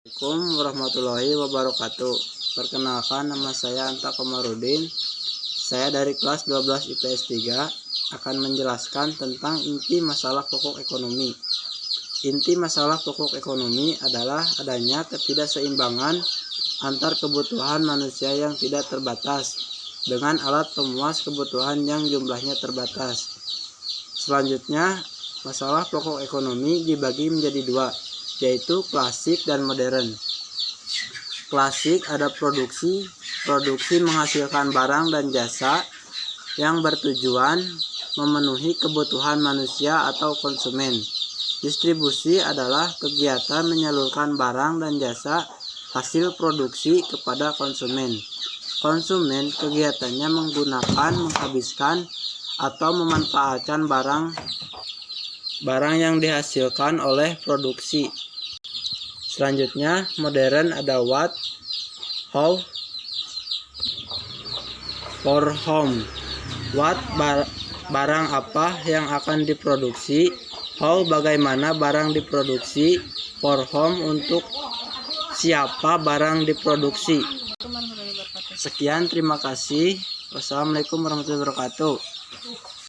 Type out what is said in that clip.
Assalamualaikum warahmatullahi wabarakatuh. Perkenalkan nama saya Anta Komarudin. Saya dari kelas 12 IPS 3 akan menjelaskan tentang inti masalah pokok ekonomi. Inti masalah pokok ekonomi adalah adanya ketidakseimbangan antar kebutuhan manusia yang tidak terbatas dengan alat pemuas kebutuhan yang jumlahnya terbatas. Selanjutnya, masalah pokok ekonomi dibagi menjadi dua, yaitu klasik dan modern. Klasik ada produksi, produksi menghasilkan barang dan jasa yang bertujuan memenuhi kebutuhan manusia atau konsumen. Distribusi adalah kegiatan menyalurkan barang dan jasa hasil produksi kepada konsumen. Konsumen kegiatannya menggunakan, menghabiskan, atau memanfaatkan barang barang yang dihasilkan oleh produksi. Selanjutnya, modern ada what, how, for home. What bar- barang apa yang akan diproduksi, how bagaimana barang diproduksi, for home untuk siapa barang diproduksi. Sekian, terima kasih. Wassalamualaikum warahmatullahi wabarakatuh.